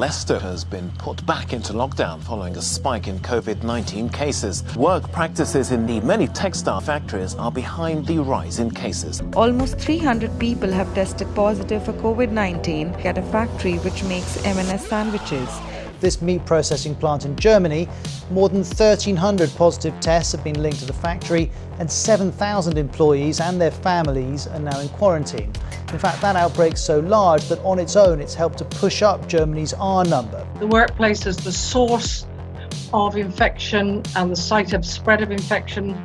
Leicester has been put back into lockdown following a spike in COVID 19 cases. Work practices in the many textile factories are behind the rise in cases. Almost 300 people have tested positive for COVID 19 at a factory which makes M&S sandwiches this meat processing plant in Germany, more than 1,300 positive tests have been linked to the factory and 7,000 employees and their families are now in quarantine. In fact, that outbreak's so large that on its own it's helped to push up Germany's R number. The workplace is the source of infection and the site of spread of infection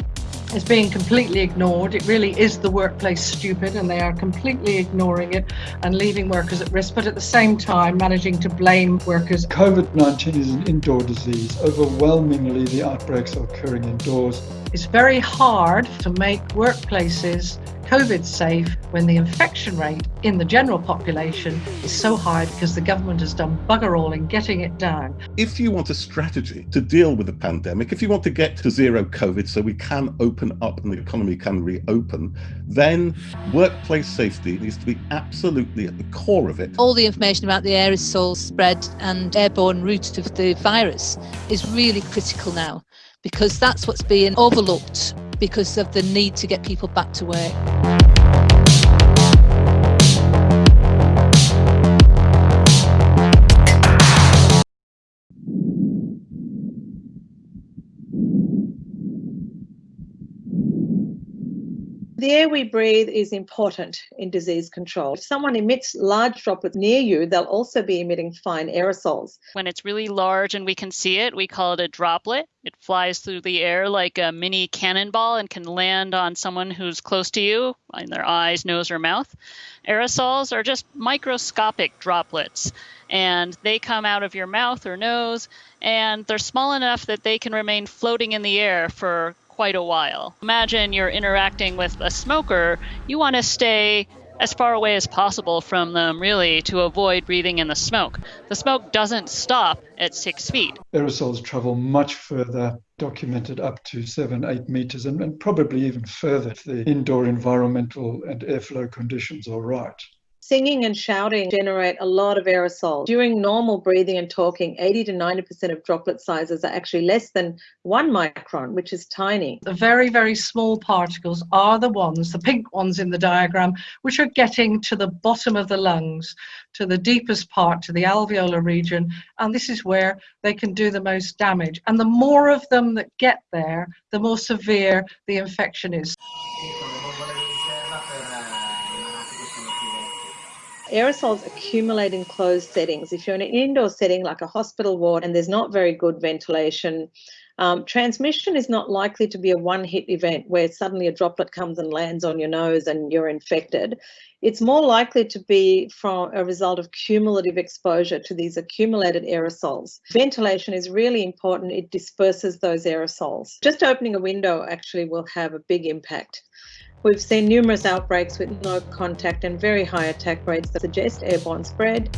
is being completely ignored. It really is the workplace stupid and they are completely ignoring it and leaving workers at risk, but at the same time managing to blame workers. COVID 19 is an indoor disease. Overwhelmingly, the outbreaks are occurring indoors. It's very hard to make workplaces COVID safe when the infection rate in the general population is so high because the government has done bugger all in getting it down. If you want a strategy to deal with the pandemic, if you want to get to zero COVID so we can open up and the economy can reopen, then workplace safety needs to be absolutely at the core of it. All the information about the aerosol spread and airborne route of the virus is really critical now because that's what's being overlooked because of the need to get people back to work. The air we breathe is important in disease control. If someone emits large droplets near you, they'll also be emitting fine aerosols. When it's really large and we can see it, we call it a droplet. It flies through the air like a mini cannonball and can land on someone who's close to you, in their eyes, nose, or mouth. Aerosols are just microscopic droplets, and they come out of your mouth or nose, and they're small enough that they can remain floating in the air for quite a while. Imagine you're interacting with a smoker, you want to stay as far away as possible from them, really, to avoid breathing in the smoke. The smoke doesn't stop at six feet. Aerosols travel much further, documented up to seven, eight meters, and, and probably even further if the indoor environmental and airflow conditions are right. Singing and shouting generate a lot of aerosol. During normal breathing and talking, 80 to 90% of droplet sizes are actually less than one micron, which is tiny. The very, very small particles are the ones, the pink ones in the diagram, which are getting to the bottom of the lungs, to the deepest part, to the alveolar region. And this is where they can do the most damage. And the more of them that get there, the more severe the infection is. Aerosols accumulate in closed settings. If you're in an indoor setting like a hospital ward and there's not very good ventilation, um, transmission is not likely to be a one hit event where suddenly a droplet comes and lands on your nose and you're infected. It's more likely to be from a result of cumulative exposure to these accumulated aerosols. Ventilation is really important, it disperses those aerosols. Just opening a window actually will have a big impact. We've seen numerous outbreaks with no contact and very high attack rates that suggest airborne spread.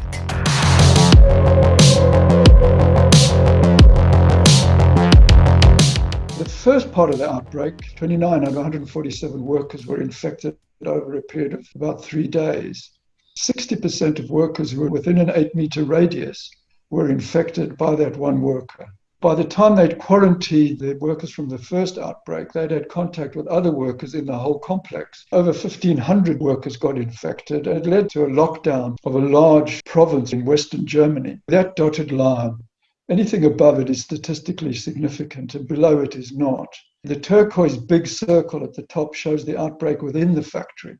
The first part of the outbreak, 29 out of 147 workers were infected over a period of about three days. 60% of workers who were within an eight meter radius were infected by that one worker. By the time they'd quarantined the workers from the first outbreak, they'd had contact with other workers in the whole complex. Over 1,500 workers got infected. It led to a lockdown of a large province in Western Germany. That dotted line, anything above it is statistically significant, and below it is not. The turquoise big circle at the top shows the outbreak within the factory.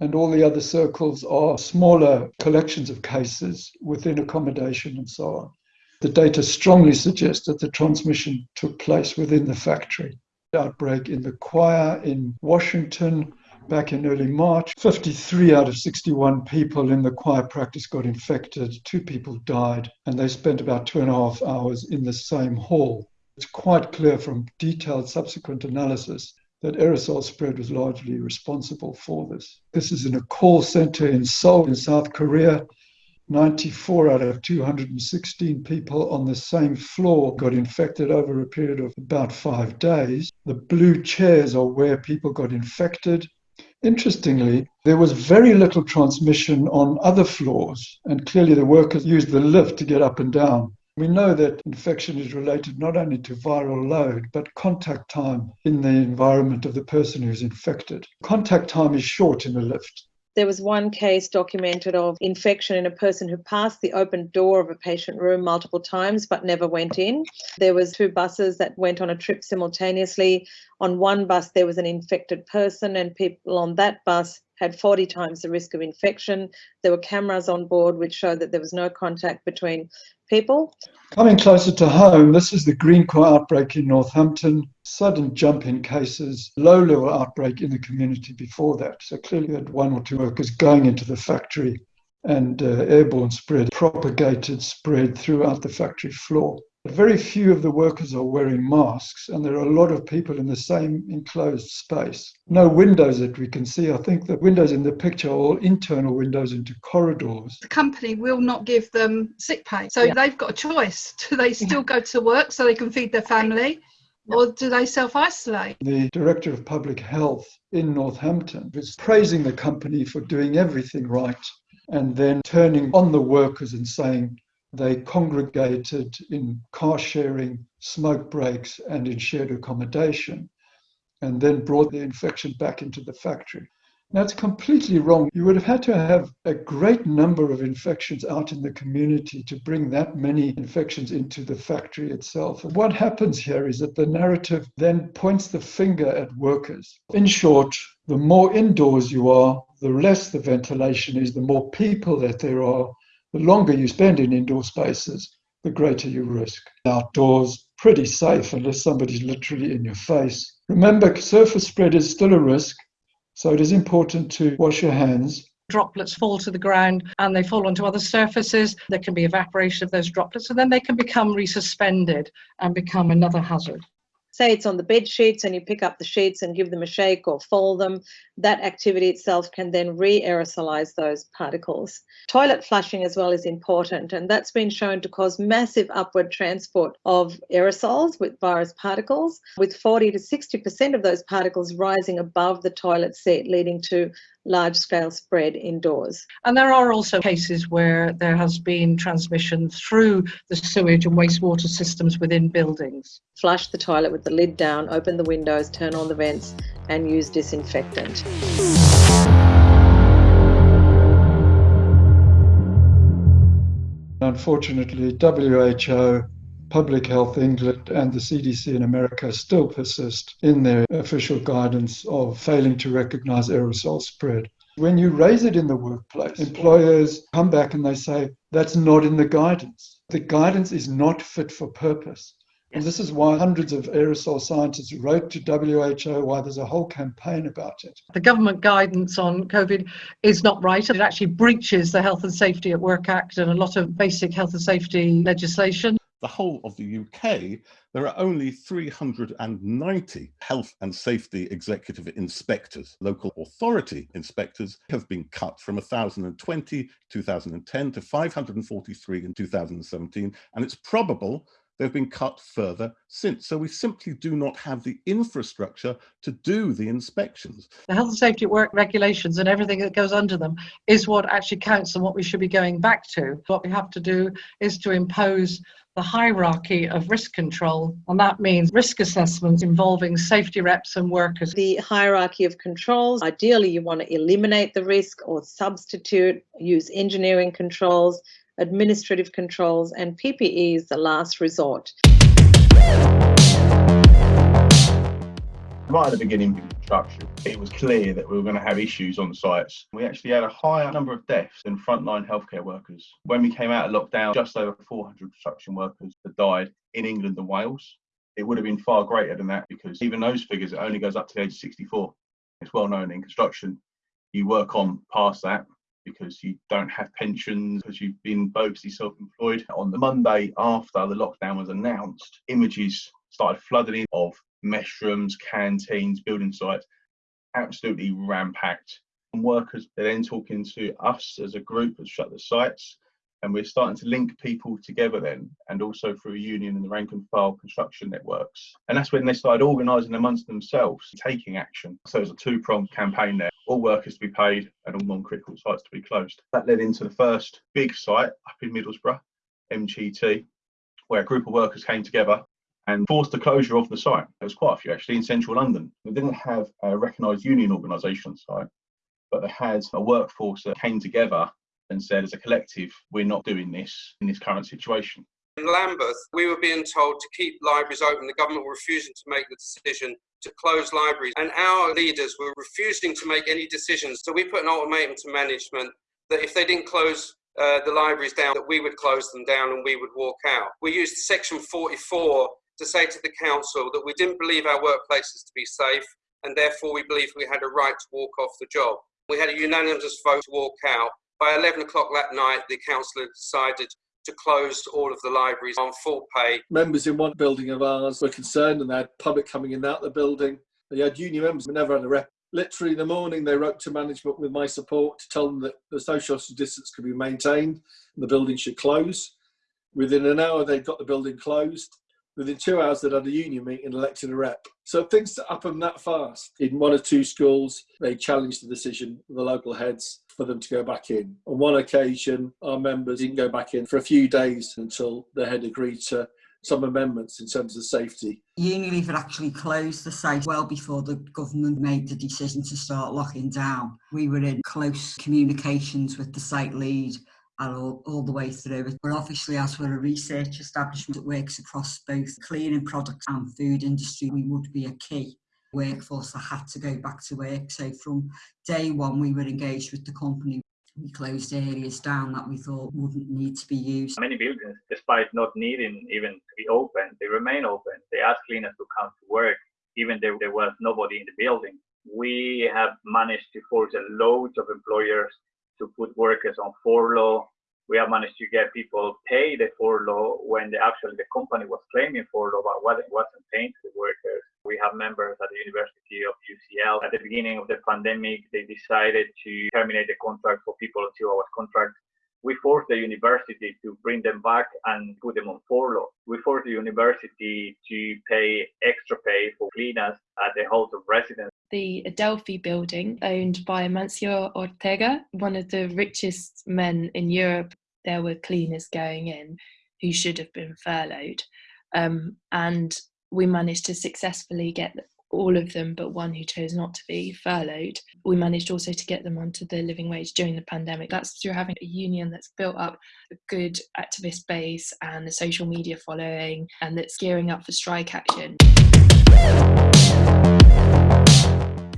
And all the other circles are smaller collections of cases within accommodation and so on. The data strongly suggests that the transmission took place within the factory. Outbreak in the choir in Washington back in early March. 53 out of 61 people in the choir practice got infected. Two people died, and they spent about two and a half hours in the same hall. It's quite clear from detailed subsequent analysis that aerosol spread was largely responsible for this. This is in a call center in Seoul, in South Korea. 94 out of 216 people on the same floor got infected over a period of about five days. The blue chairs are where people got infected. Interestingly, there was very little transmission on other floors, and clearly the workers used the lift to get up and down. We know that infection is related not only to viral load, but contact time in the environment of the person who's infected. Contact time is short in the lift. There was one case documented of infection in a person who passed the open door of a patient room multiple times but never went in. There was two buses that went on a trip simultaneously. On one bus there was an infected person and people on that bus had 40 times the risk of infection. There were cameras on board which showed that there was no contact between people. Coming closer to home, this is the green Greencore outbreak in Northampton. Sudden jump in cases, low level outbreak in the community before that. So clearly, had one or two workers going into the factory and uh, airborne spread, propagated spread throughout the factory floor. Very few of the workers are wearing masks, and there are a lot of people in the same enclosed space. No windows that we can see. I think the windows in the picture are all internal windows into corridors. The company will not give them sick pay. So yeah. they've got a choice. Do they still go to work so they can feed their family? Or do they self isolate? The Director of Public Health in Northampton was praising the company for doing everything right and then turning on the workers and saying, they congregated in car sharing, smoke breaks, and in shared accommodation, and then brought the infection back into the factory. That's completely wrong. You would have had to have a great number of infections out in the community to bring that many infections into the factory itself. And what happens here is that the narrative then points the finger at workers. In short, the more indoors you are, the less the ventilation is, the more people that there are, the longer you spend in indoor spaces, the greater your risk. Outdoors, pretty safe unless somebody's literally in your face. Remember, surface spread is still a risk, so it is important to wash your hands. Droplets fall to the ground and they fall onto other surfaces. There can be evaporation of those droplets and then they can become resuspended and become another hazard say it's on the bed sheets and you pick up the sheets and give them a shake or fold them, that activity itself can then re-aerosolize those particles. Toilet flushing as well is important and that's been shown to cause massive upward transport of aerosols with virus particles, with 40 to 60% of those particles rising above the toilet seat, leading to large scale spread indoors. And there are also cases where there has been transmission through the sewage and wastewater systems within buildings. Flush the toilet with the lid down, open the windows, turn on the vents, and use disinfectant. Unfortunately, WHO Public Health England and the CDC in America still persist in their official guidance of failing to recognize aerosol spread. When you raise it in the workplace, employers come back and they say, that's not in the guidance. The guidance is not fit for purpose. And this is why hundreds of aerosol scientists wrote to WHO, why there's a whole campaign about it. The government guidance on COVID is not right. It actually breaches the Health and Safety at Work Act and a lot of basic health and safety legislation the whole of the UK, there are only 390 health and safety executive inspectors. Local authority inspectors have been cut from 1,020 2010 to 543 in 2017, and it's probable they've been cut further since. So we simply do not have the infrastructure to do the inspections. The health and safety at work regulations and everything that goes under them is what actually counts and what we should be going back to. What we have to do is to impose the hierarchy of risk control, and that means risk assessments involving safety reps and workers. The hierarchy of controls ideally, you want to eliminate the risk or substitute, use engineering controls, administrative controls, and PPE is the last resort. Right at the beginning of construction, it was clear that we were going to have issues on sites. We actually had a higher number of deaths than frontline healthcare workers. When we came out of lockdown, just over 400 construction workers had died in England and Wales. It would have been far greater than that because even those figures, it only goes up to the age of 64. It's well known in construction. You work on past that because you don't have pensions, because you've been bogusly self employed. On the Monday after the lockdown was announced, images started flooding in of mess rooms, canteens, building sites, absolutely rampacked. And workers are then talking to us as a group that shut the sites And we're starting to link people together then, and also through a union and the rank and file construction networks. And that's when they started organising amongst themselves, taking action. So there's a two pronged campaign there all workers to be paid and all non critical sites to be closed. That led into the first big site up in Middlesbrough, MGT, where a group of workers came together and forced the closure of the site. There was quite a few actually in central London. They didn't have a recognised union organisation site, but they had a workforce that came together and said, as a collective, we're not doing this in this current situation. In Lambeth, we were being told to keep libraries open. The government were refusing to make the decision to close libraries, and our leaders were refusing to make any decisions. So we put an ultimatum to management that if they didn't close uh, the libraries down, that we would close them down and we would walk out. We used Section 44 to say to the council that we didn't believe our workplaces to be safe, and therefore we believed we had a right to walk off the job. We had a unanimous vote to walk out. By 11 o'clock that night, the council had decided to close all of the libraries on full pay. Members in one building of ours were concerned and they had public coming in and out the building. They had union members, never had a rep. Literally in the morning, they wrote to management with my support to tell them that the social distance could be maintained and the building should close. Within an hour, they'd got the building closed. Within two hours, they'd had a union meeting and elected a rep. So things happen that fast. In one or two schools, they challenged the decision, of the local heads, for them to go back in. On one occasion, our members didn't go back in for a few days until they had agreed to some amendments in terms of safety. Unilever actually closed the site well before the government made the decision to start locking down. We were in close communications with the site lead all, all the way through. But obviously, as we're a research establishment that works across both cleaning products and food industry, we would be a key workforce that had to go back to work. So from day one, we were engaged with the company. We closed areas down that we thought wouldn't need to be used. Many buildings, despite not needing even to be open, they remain open. They ask cleaners to come to work, even though there was nobody in the building. We have managed to force a load of employers to put workers on furlough we have managed to get people pay the furlough when the, actually the company was claiming furlough, but wasn't, wasn't paying to the workers. We have members at the University of UCL. At the beginning of the pandemic, they decided to terminate the contract for people on two hours contract. We forced the university to bring them back and put them on furlough. We forced the university to pay extra pay for cleaners at the halls of residence the Adelphi building, owned by Amancio Ortega, one of the richest men in Europe. There were cleaners going in who should have been furloughed. Um, and we managed to successfully get all of them but one who chose not to be furloughed. We managed also to get them onto the living wage during the pandemic. That's through having a union that's built up a good activist base and a social media following and that's gearing up for strike action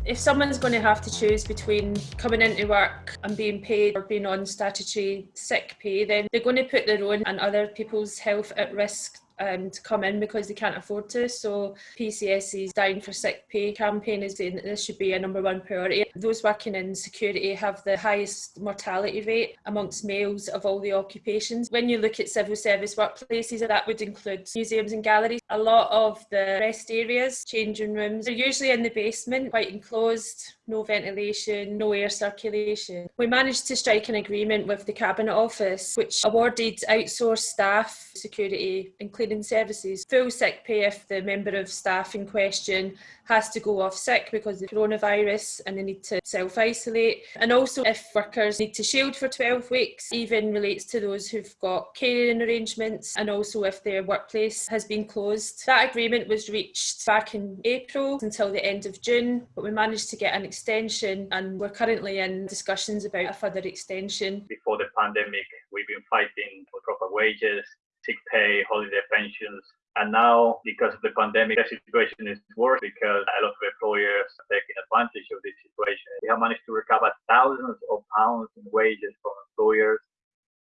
if someone's going to have to choose between coming into work and being paid or being on statutory sick pay, then they're going to put their own and other people's health at risk um, to come in because they can't afford to. So PCS's Dying for Sick Pay campaign is saying that this should be a number one priority. Those working in security have the highest mortality rate amongst males of all the occupations. When you look at civil service workplaces, that would include museums and galleries. A lot of the rest areas, changing rooms, are usually in the basement, quite enclosed, no ventilation, no air circulation. We managed to strike an agreement with the Cabinet Office, which awarded outsourced staff security, including services, full sick pay if the member of staff in question has to go off sick because of coronavirus and they need to self isolate. And also, if workers need to shield for 12 weeks, even relates to those who've got caring arrangements and also if their workplace has been closed. That agreement was reached back in April until the end of June, but we managed to get an extension and we're currently in discussions about a further extension. Before the pandemic, we've been fighting for proper wages, sick pay, holiday pensions, and now, because of the pandemic, the situation is worse because a lot of employers are taking advantage of this situation. We have managed to recover thousands of pounds in wages from employers.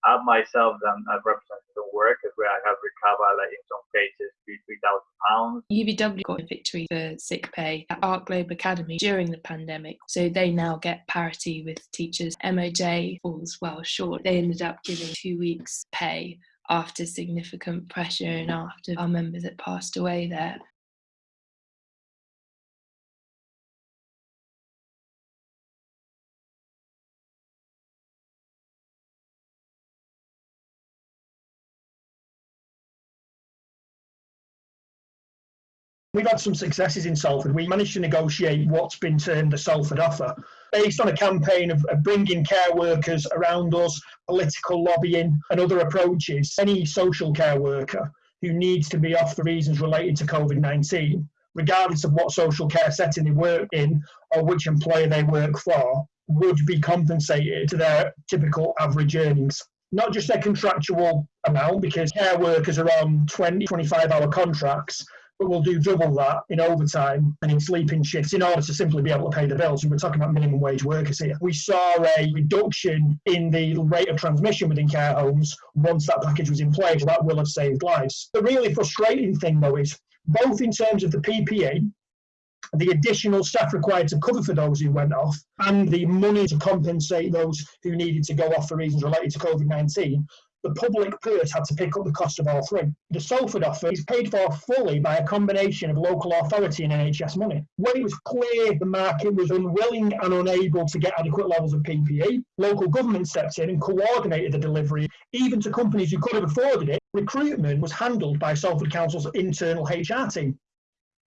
I myself am a representative of workers where I have recovered, like in some cases, three thousand pounds. UVW got a victory for sick pay at Ark Globe Academy during the pandemic, so they now get parity with teachers. MOJ falls well short. They ended up giving two weeks' pay after significant pressure and after our members that passed away there. We've had some successes in Salford. We managed to negotiate what's been termed the Salford offer, based on a campaign of, of bringing care workers around us, political lobbying, and other approaches. Any social care worker who needs to be off for reasons related to COVID 19, regardless of what social care setting they work in or which employer they work for, would be compensated to their typical average earnings. Not just their contractual amount, because care workers are on 20, 25 hour contracts, but we'll do double that in overtime and in sleeping shifts in order to simply be able to pay the bills. We're talking about minimum wage workers here. We saw a reduction in the rate of transmission within care homes once that package was in place. That will have saved lives. The really frustrating thing, though, is both in terms of the PPA, the additional staff required to cover for those who went off and the money to compensate those who needed to go off for reasons related to COVID 19, the public purse had to pick up the cost of all three. The Salford offer is paid for fully by a combination of local authority and NHS money. When it was clear the market was unwilling and unable to get adequate levels of PPE, local government stepped in and coordinated the delivery, even to companies who could have afforded it. Recruitment was handled by Salford Council's internal HR team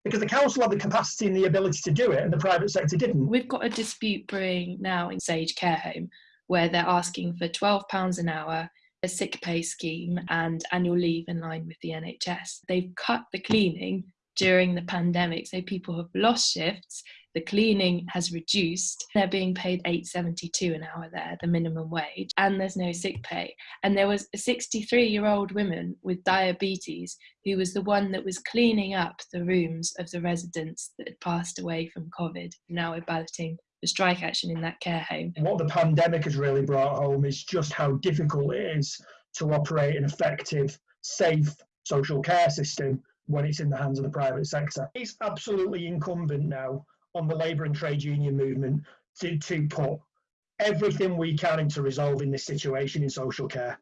because the council had the capacity and the ability to do it and the private sector didn't. We've got a dispute brewing now in Sage Care Home where they're asking for £12 an hour, a sick pay scheme, and annual leave in line with the NHS. They've cut the cleaning during the pandemic, so people have lost shifts the cleaning has reduced. They're being paid 8.72 an hour there, the minimum wage, and there's no sick pay. And there was a 63 year old woman with diabetes who was the one that was cleaning up the rooms of the residents that had passed away from COVID. Now we're balloting the strike action in that care home. What the pandemic has really brought home is just how difficult it is to operate an effective, safe social care system when it's in the hands of the private sector. It's absolutely incumbent now on the labour and trade union movement to, to put everything we can into resolving this situation in social care.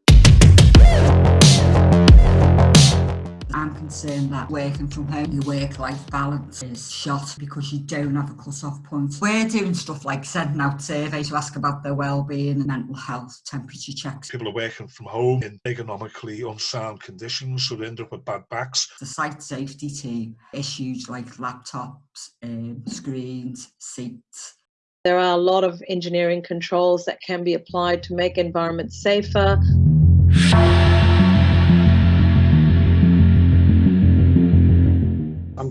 I'm concerned that working from home, your work-life balance is shot because you don't have a cut-off point. We're doing stuff like sending out surveys to ask about their well-being and mental health, temperature checks. People are working from home in economically unsound conditions, so they end up with bad backs. The site safety team issues like laptops, um, screens, seats, there are a lot of engineering controls that can be applied to make environments safer.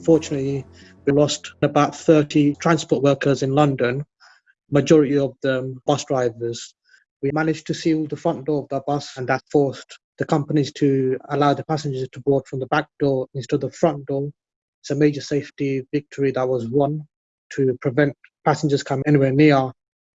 Unfortunately, we lost about 30 transport workers in London, majority of them bus drivers. We managed to seal the front door of the bus, and that forced the companies to allow the passengers to board from the back door instead of the front door. It's a major safety victory that was won to prevent passengers coming anywhere near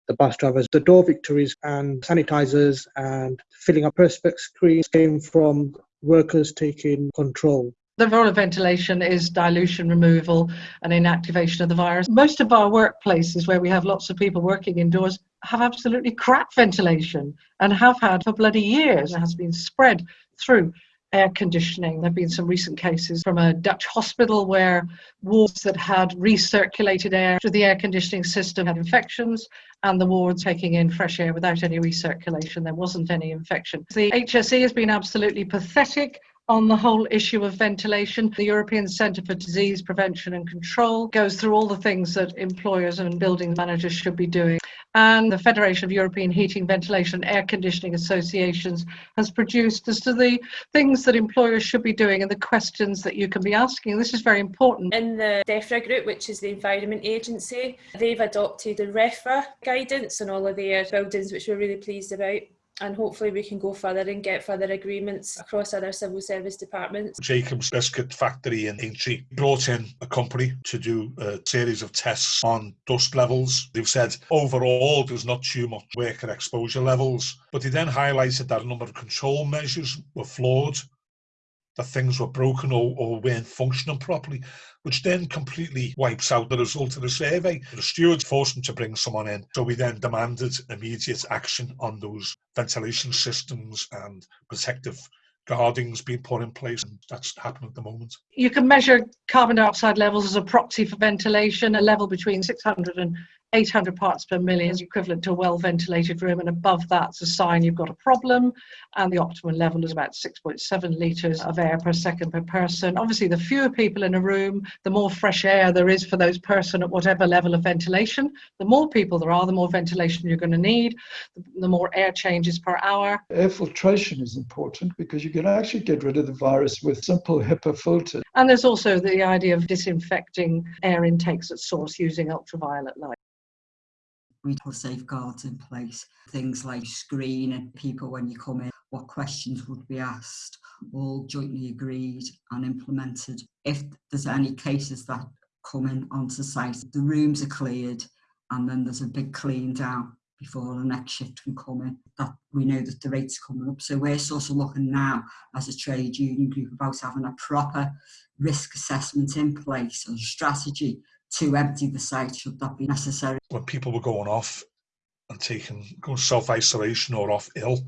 the bus drivers. The door victories and sanitizers and filling up perspex screens came from workers taking control the role of ventilation is dilution removal and inactivation of the virus. Most of our workplaces where we have lots of people working indoors have absolutely crap ventilation and have had for bloody years. It has been spread through air conditioning. There have been some recent cases from a Dutch hospital where wards that had recirculated air through the air conditioning system had infections and the ward taking in fresh air without any recirculation. There wasn't any infection. The HSE has been absolutely pathetic on the whole issue of ventilation. The European Centre for Disease Prevention and Control goes through all the things that employers and building managers should be doing. And the Federation of European Heating, Ventilation and Air Conditioning Associations has produced as to the things that employers should be doing and the questions that you can be asking. This is very important. In the DEFRA group, which is the Environment Agency, they've adopted a REHVA guidance on all of their buildings, which we're really pleased about and hopefully we can go further and get further agreements across other civil service departments. Jacobs Biscuit Factory in Aintree brought in a company to do a series of tests on dust levels. They've said overall there's not too much worker exposure levels, but they then highlighted that a number of control measures were flawed that things were broken or, or weren't functioning properly, which then completely wipes out the result of the survey. The stewards forced them to bring someone in, so we then demanded immediate action on those ventilation systems and protective guardings being put in place, and that's happening at the moment. You can measure carbon dioxide levels as a proxy for ventilation, a level between 600 and 800 parts per million is equivalent to a well ventilated room, and above that's a sign you've got a problem. And the optimal level is about 6.7 litres of air per second per person. Obviously, the fewer people in a room, the more fresh air there is for those person at whatever level of ventilation. The more people there are, the more ventilation you're going to need, the more air changes per hour. Air filtration is important because you can actually get rid of the virus with simple HEPA filters. And there's also the idea of disinfecting air intakes at source using ultraviolet light put safeguards in place, things like screening people when you come in, what questions would be asked, all jointly agreed and implemented. If there's any cases that come in onto site, the rooms are cleared and then there's a big clean down before the next shift can come in. That we know that the rates coming up. So we're sort of looking now as a trade union group about having a proper risk assessment in place or strategy to empty the site should that be necessary. When people were going off and taking going self-isolation or off ill,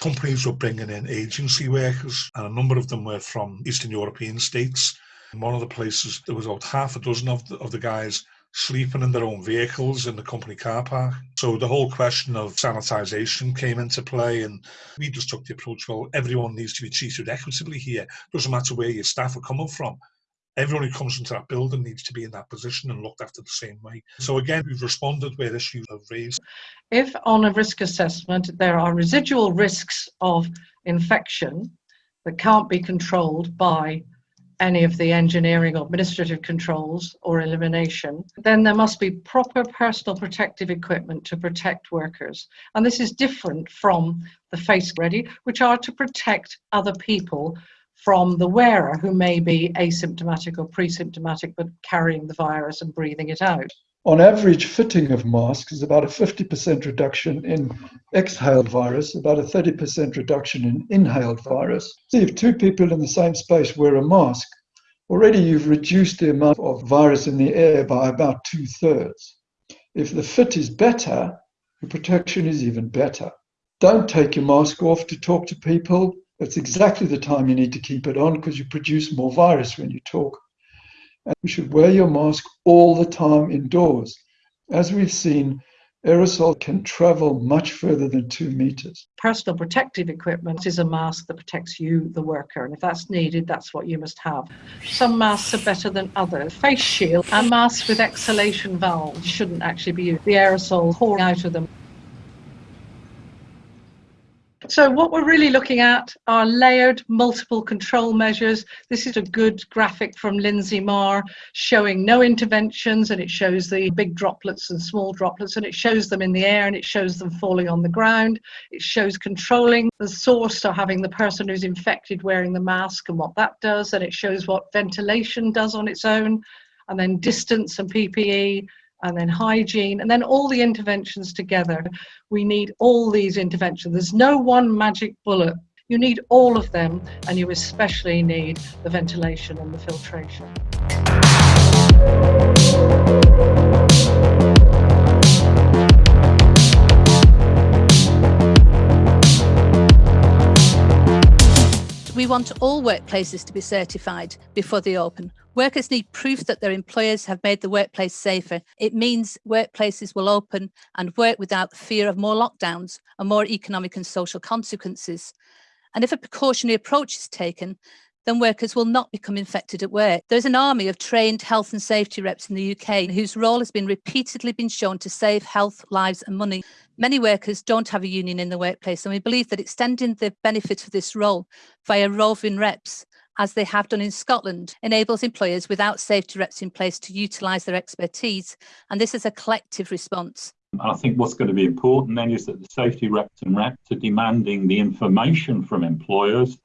companies were bringing in agency workers and a number of them were from Eastern European states. In one of the places, there was about half a dozen of the, of the guys sleeping in their own vehicles in the company car park. So the whole question of sanitisation came into play, and we just took the approach well, everyone needs to be treated equitably here. Doesn't matter where your staff are coming from everyone who comes into that building needs to be in that position and looked after the same way. So again, we've responded where issues have raised. If on a risk assessment there are residual risks of infection that can't be controlled by any of the engineering or administrative controls or elimination, then there must be proper personal protective equipment to protect workers. And this is different from the face ready, which are to protect other people from the wearer who may be asymptomatic or pre-symptomatic but carrying the virus and breathing it out. On average, fitting of masks is about a 50% reduction in exhaled virus, about a 30% reduction in inhaled virus. So if two people in the same space wear a mask, already you've reduced the amount of virus in the air by about two thirds. If the fit is better, the protection is even better. Don't take your mask off to talk to people. That's exactly the time you need to keep it on because you produce more virus when you talk. And you should wear your mask all the time indoors. As we've seen, aerosol can travel much further than two meters. Personal protective equipment is a mask that protects you, the worker, and if that's needed, that's what you must have. Some masks are better than others. Face shield and masks with exhalation valves shouldn't actually be used. The aerosol pouring out of them so what we're really looking at are layered multiple control measures. This is a good graphic from Linsey Marr showing no interventions and it shows the big droplets and small droplets and it shows them in the air and it shows them falling on the ground. It shows controlling the source, so having the person who's infected wearing the mask and what that does and it shows what ventilation does on its own and then distance and PPE and then hygiene, and then all the interventions together. We need all these interventions. There's no one magic bullet. You need all of them, and you especially need the ventilation and the filtration. We want all workplaces to be certified before they open. Workers need proof that their employers have made the workplace safer. It means workplaces will open and work without the fear of more lockdowns and more economic and social consequences. And if a precautionary approach is taken, then workers will not become infected at work. There's an army of trained health and safety reps in the UK whose role has been repeatedly been shown to save health, lives and money. Many workers don't have a union in the workplace and we believe that extending the benefits of this role via roving reps as they have done in Scotland, enables employers without safety reps in place to utilise their expertise. And this is a collective response. I think what's going to be important then is that the safety reps and reps are demanding the information from employers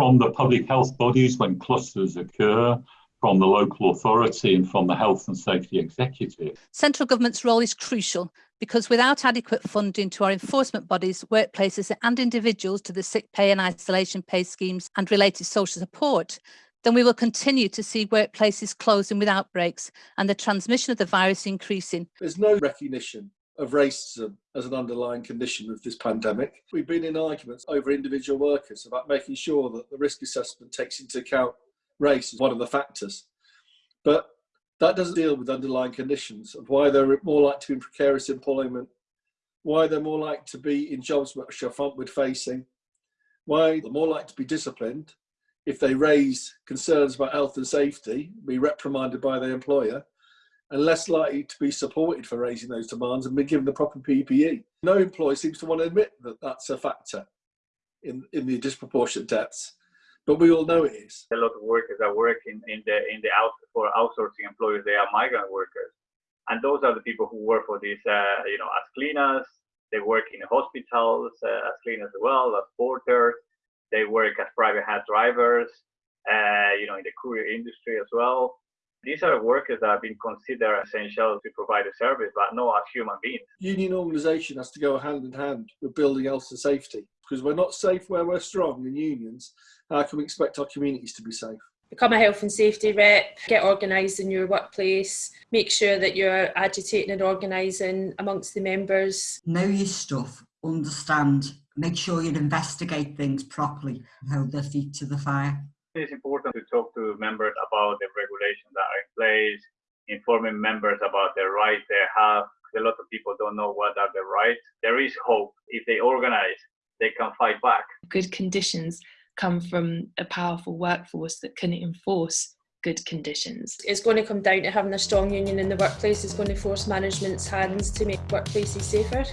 from the public health bodies when clusters occur, from the local authority and from the health and safety executive. Central government's role is crucial because without adequate funding to our enforcement bodies, workplaces and individuals to the sick pay and isolation pay schemes and related social support, then we will continue to see workplaces closing with outbreaks and the transmission of the virus increasing. There's no recognition of racism as an underlying condition of this pandemic. We've been in arguments over individual workers about making sure that the risk assessment takes into account race as one of the factors. But That doesn't deal with underlying conditions of why they're more likely to be in precarious employment, why they're more likely to be in jobs which are frontward facing, why they're more likely to be disciplined if they raise concerns about health and safety, be reprimanded by their employer, and less likely to be supported for raising those demands and be given the proper PPE. No employer seems to want to admit that that's a factor in, in the disproportionate deaths, but we all know it is. A lot of workers that work in, in the in the out for outsourcing employers, they are migrant workers, and those are the people who work for these, uh, you know, as cleaners. They work in hospitals uh, as cleaners as well, as porters. They work as private hat drivers, uh, you know, in the courier industry as well. These are workers that have been considered essential to provide a service, but not as human beings. Union organisation has to go hand in hand with building health and safety because we're not safe where we're strong in unions. How can we expect our communities to be safe? Become a health and safety rep, get organised in your workplace, make sure that you're agitating and organising amongst the members. Know your stuff, understand, make sure you investigate things properly, hold their feet to the fire. It's important to talk to members about the regulations that are in place, informing members about the rights they have. A lot of people don't know what are the rights. There is hope. If they organize, they can fight back. Good conditions come from a powerful workforce that can enforce good conditions. It's going to come down to having a strong union in the workplace. It's going to force management's hands to make workplaces safer.